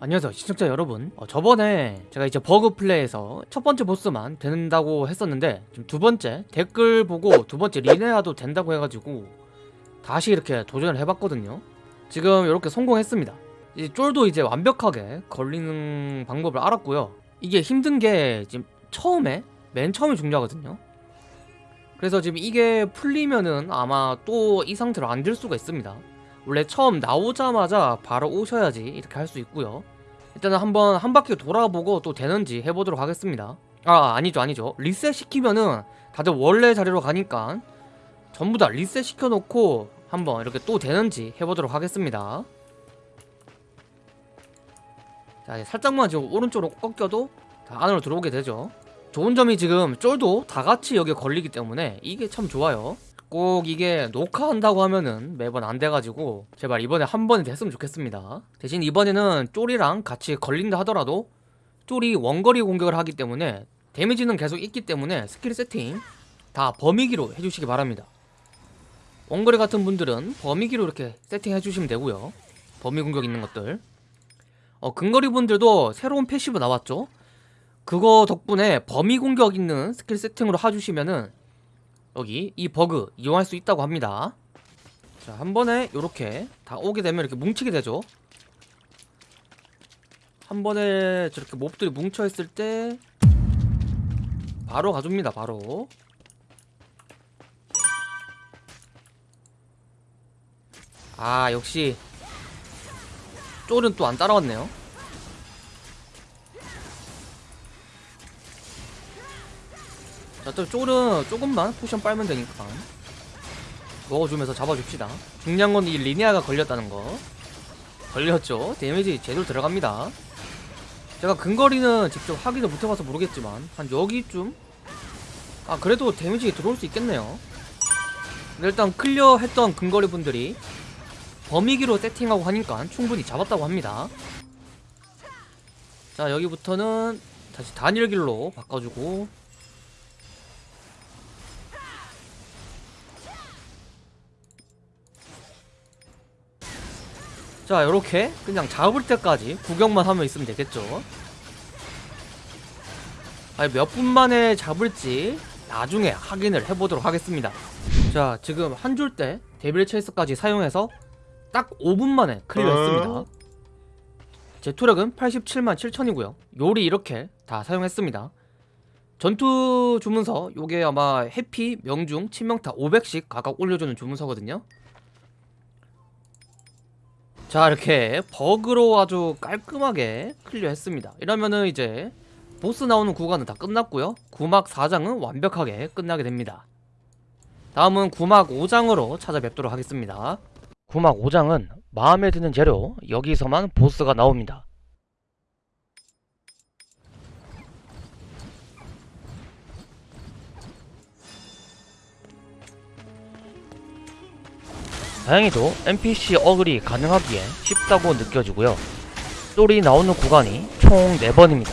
안녕하세요 시청자 여러분. 어, 저번에 제가 이제 버그 플레이에서 첫 번째 보스만 된다고 했었는데 지금 두 번째 댓글 보고 두 번째 리네아도 된다고 해가지고 다시 이렇게 도전을 해봤거든요. 지금 이렇게 성공했습니다. 이 쫄도 이제 완벽하게 걸리는 방법을 알았고요. 이게 힘든 게 지금 처음에 맨 처음이 중요하거든요. 그래서 지금 이게 풀리면은 아마 또 이 상태로 안 될 수가 있습니다 원래 처음 나오자마자 바로 오셔야지 이렇게 할 수 있고요. 일단은 한번 한 바퀴 돌아보고 또 되는지 해보도록 하겠습니다. 아 아니죠 아니죠. 리셋 시키면은 다들 원래 자리로 가니까 전부 다 리셋 시켜놓고 한번 이렇게 또 되는지 해보도록 하겠습니다. 자 이제 살짝만 지금 오른쪽으로 꺾여도 다 안으로 들어오게 되죠. 좋은 점이 지금 쫄도 다 같이 여기에 걸리기 때문에 이게 참 좋아요 꼭 이게 녹화한다고 하면은 매번 안 돼가지고 제발 이번에 한 번에 됐으면 좋겠습니다. 대신 이번에는 쫄이랑 같이 걸린다 하더라도 쫄이 원거리 공격을 하기 때문에 damage는 계속 있기 때문에 스킬 세팅 다 범위기로 해주시기 바랍니다. 원거리 같은 분들은 범위기로 이렇게 세팅해 주시면 되고요. 범위 공격 있는 것들. 어, 근거리 분들도 새로운 passive 나왔죠? 그거 덕분에 범위 공격 있는 스킬 세팅으로 해주시면은 여기 이 버그 이용할 수 있다고 합니다. 자 한 번에 요렇게 다 오게 되면 이렇게 뭉치게 되죠. 한 번에 저렇게 몹들이 뭉쳐 있을 때 바로 가줍니다 바로. 아 역시 쫄은 또 안 따라왔네요 자, 또 쫄은 조금만 potion 빨면 되니까. 먹어주면서 잡아줍시다. 중요한 건 이 리니아가 걸렸다는 거. 걸렸죠. damage 제대로 들어갑니다. 제가 근거리는 직접 확인을 못해봐서 모르겠지만 한 여기쯤? 아 그래도 damage 들어올 수 있겠네요. 일단 clear 했던 근거리 분들이 범위기로 세팅하고 하니까 충분히 잡았다고 합니다. 자 여기부터는 다시 단일길로 바꿔주고 자 요렇게 그냥 잡을 때까지 구경만 하면 있으면 되겠죠. 아니 몇 분 만에 잡을지 나중에 확인을 해보도록 하겠습니다. 자 지금 한 줄 때 데빌 체이스까지 사용해서 딱 5분 만에 클리어했습니다. 제 투력은 87만 7천이고요. 요리 이렇게 다 사용했습니다. 전투 주문서 요게 아마 해피, 명중, 치명타 500씩 각각 올려주는 주문서거든요 자 이렇게 버그로 아주 깔끔하게 클리어했습니다. 이러면은 이제 보스 나오는 구간은 다 끝났고요. 구막 4장은 완벽하게 끝나게 됩니다. 다음은 구막 5장으로 찾아뵙도록 하겠습니다. 구막 5장은 마음에 드는 재료 여기서만 보스가 나옵니다 다행히도 NPC 어글이 가능하기에 쉽다고 느껴지고요. 쫄이 나오는 구간이 총 4번입니다.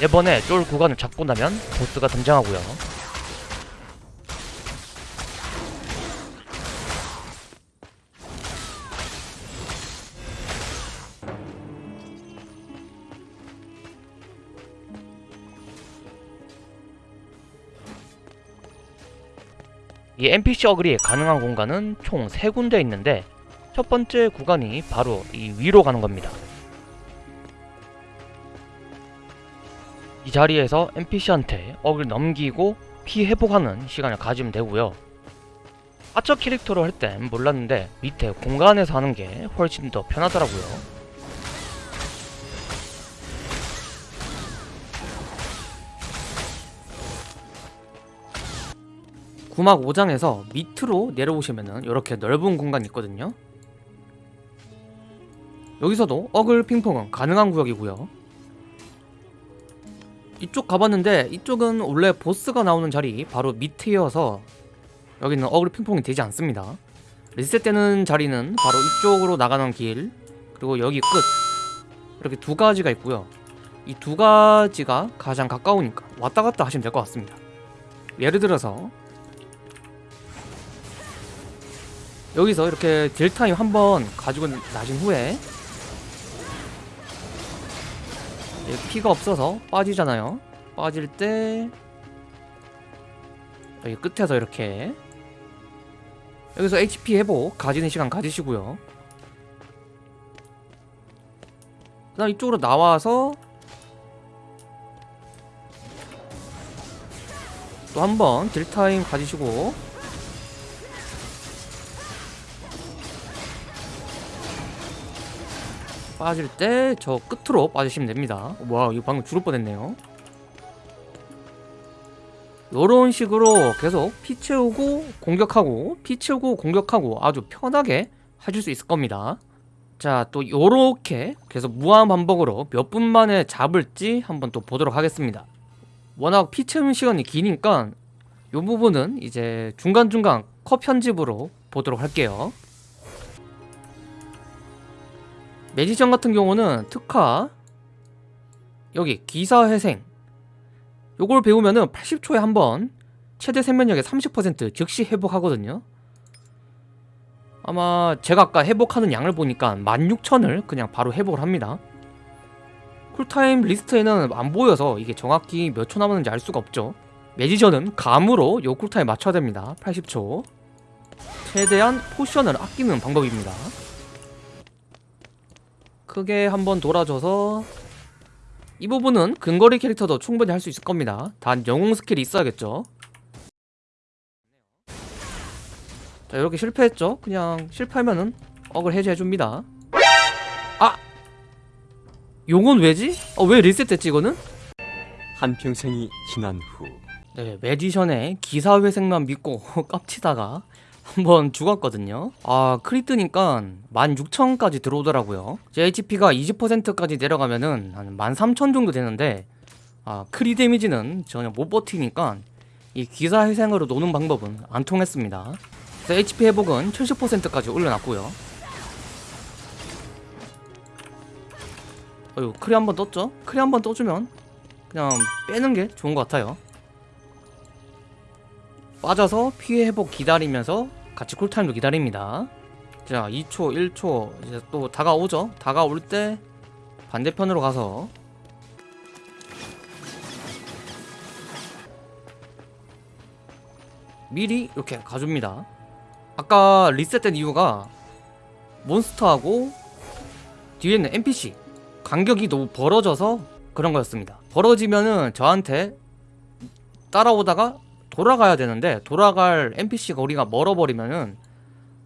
4번의 쫄 구간을 잡고 나면 보스가 등장하고요 이 NPC 어글이 가능한 공간은 총 3군데 있는데 첫 번째 구간이 바로 이 위로 가는 겁니다. 이 자리에서 NPC한테 어글 넘기고 피 회복하는 시간을 가지면 되고요. 아처 캐릭터로 할 땐 몰랐는데 밑에 공간에서 하는 게 훨씬 더 편하더라고요. 구막 5장에서 밑으로 내려오시면은 이렇게 넓은 공간이 있거든요. 여기서도 어글 핑퐁은 가능한 구역이고요. 이쪽 가봤는데 이쪽은 원래 보스가 나오는 자리 바로 밑이어서 여기는 어글 핑퐁이 되지 않습니다. 리셋되는 자리는 바로 이쪽으로 나가는 길 그리고 여기 끝. 이렇게 두 가지가 있고요. 이 두 가지가 가장 가까우니까 왔다 갔다 하시면 될 것 같습니다. 예를 들어서 여기서 이렇게 딜타임 한 번 가지고 나신 후에 피가 없어서 빠지잖아요. 빠질 때 여기 끝에서 이렇게 여기서 HP 회복 가지는 시간 가지시고요. 그 다음 이쪽으로 나와서 또 한 번 딜타임 가지시고 빠질 때 저 끝으로 빠지시면 됩니다. 와 이거 방금 죽을 뻔했네요. 요런 식으로 계속 피 채우고 공격하고 피 채우고 공격하고 아주 편하게 하실 수 있을 겁니다. 자또 요렇게 계속 무한 반복으로 몇 분 만에 잡을지 한번 또 보도록 하겠습니다. 워낙 피 채우는 시간이 기니까 요 부분은 이제 중간중간 컷 편집으로 보도록 할게요 매지션 같은 경우는 특화 여기 기사회생. 요걸 배우면은 80초에 한 번 최대 생명력의 30% 즉시 회복하거든요. 아마 제가 아까 회복하는 양을 보니까 16,000을 그냥 바로 회복을 합니다. cool time 리스트에는 안 보여서 이게 정확히 몇 초 남았는지 알 수가 없죠. magician은 감으로 요 cool time 맞춰야 됩니다. 80초. 최대한 potion을 아끼는 방법입니다 크게 한번 돌아줘서 이 부분은 근거리 캐릭터도 충분히 할 수 있을 겁니다 단 영웅 skill이 있어야겠죠 자 이렇게 실패했죠 그냥 실패하면은 억을 해제해줍니다 아! 용은 왜지? 어, 왜 리셋됐지 이거는? 한평생이 지난 후 네 매디션의 기사회생만 믿고 깝치다가 한번 죽었거든요. 아 크리트니까 16,000까지 들어오더라고요. 제 HP가 20%까지 내려가면은 한 13,000 정도 되는데 아 크리 데미지는 전혀 못 버티니까 이 기사 회생으로 노는 방법은 안 통했습니다. HP 회복은 70%까지 올려놨고요. 어휴 크리 한번 떴죠? 크리 한번 떠주면 그냥 빼는 게 좋은 것 같아요 빠져서 피해 회복 기다리면서 같이 쿨타임도 기다립니다. 자 2초 1초 이제 또 다가오죠? 다가올 때 반대편으로 가서 미리 이렇게 가줍니다. 아까 리셋된 이유가 몬스터하고 뒤에 있는 NPC 간격이 너무 벌어져서 그런 거였습니다. 벌어지면은 저한테 따라오다가 돌아가야 되는데 돌아갈 NPC가 우리가 멀어버리면은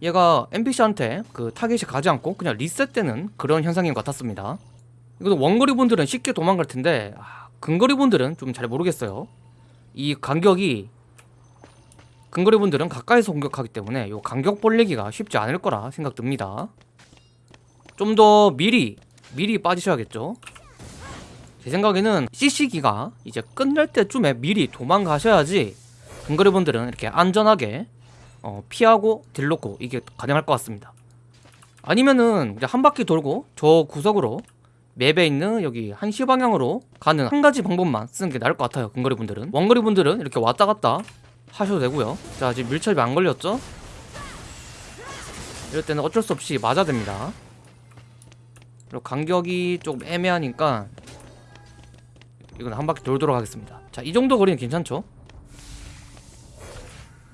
얘가 NPC한테 그 타겟이 가지 않고 그냥 리셋되는 그런 현상인 것 같았습니다. 이것도 원거리 분들은 쉽게 도망갈 텐데 아, 근거리 분들은 좀 잘 모르겠어요. 이 간격이 근거리 분들은 가까이서 공격하기 때문에 이 간격 벌리기가 쉽지 않을 거라 생각됩니다. 좀 더 미리 미리 빠지셔야겠죠? 제 생각에는 CC기가 이제 끝날 때쯤에 미리 도망가셔야지 근거리 분들은 이렇게 안전하게 어, 피하고 딜 놓고 이게 가능할 것 같습니다. 아니면은 이제 한 바퀴 돌고 저 구석으로 맵에 있는 여기 한시 방향으로 가는 한 가지 방법만 쓰는 게 나을 것 같아요 근거리 분들은. 원거리 분들은 이렇게 왔다 갔다 하셔도 되고요. 자 지금 밀착이 안 걸렸죠? 이럴 때는 어쩔 수 없이 맞아야 됩니다. 그리고 간격이 조금 애매하니까 이건 한 바퀴 돌도록 하겠습니다. 자 이 정도 거리는 괜찮죠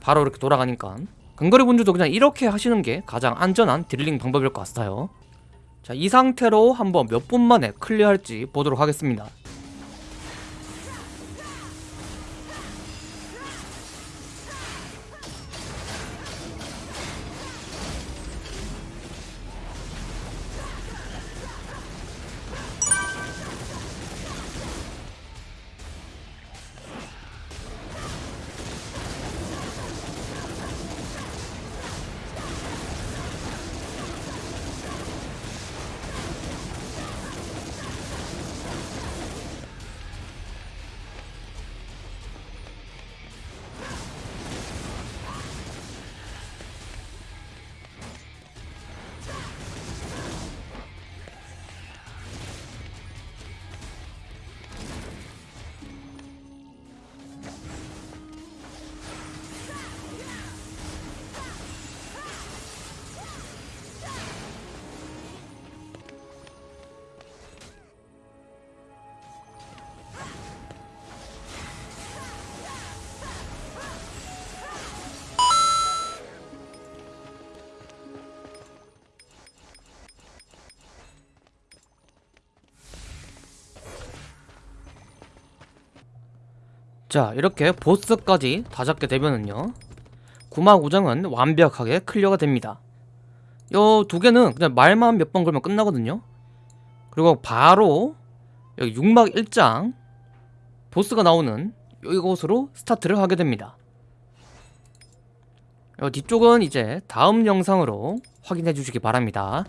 바로 이렇게 돌아가니까. 근거리 분들도 그냥 이렇게 하시는 게 가장 안전한 딜링 방법일 것 같아요. 자 이 상태로 한번 몇 분 만에 클리어할지 보도록 하겠습니다 자 이렇게 보스까지 다 잡게 되면은요 구마고정은 완벽하게 clear가 됩니다. 요 두 개는 그냥 말만 몇 번 걸면 끝나거든요. 그리고 바로 여기 6막 1장 보스가 나오는 이곳으로 스타트를 하게 됩니다. 요 뒤쪽은 이제 다음 영상으로 확인해 주시기 바랍니다